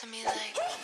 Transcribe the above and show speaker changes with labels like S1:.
S1: to me like.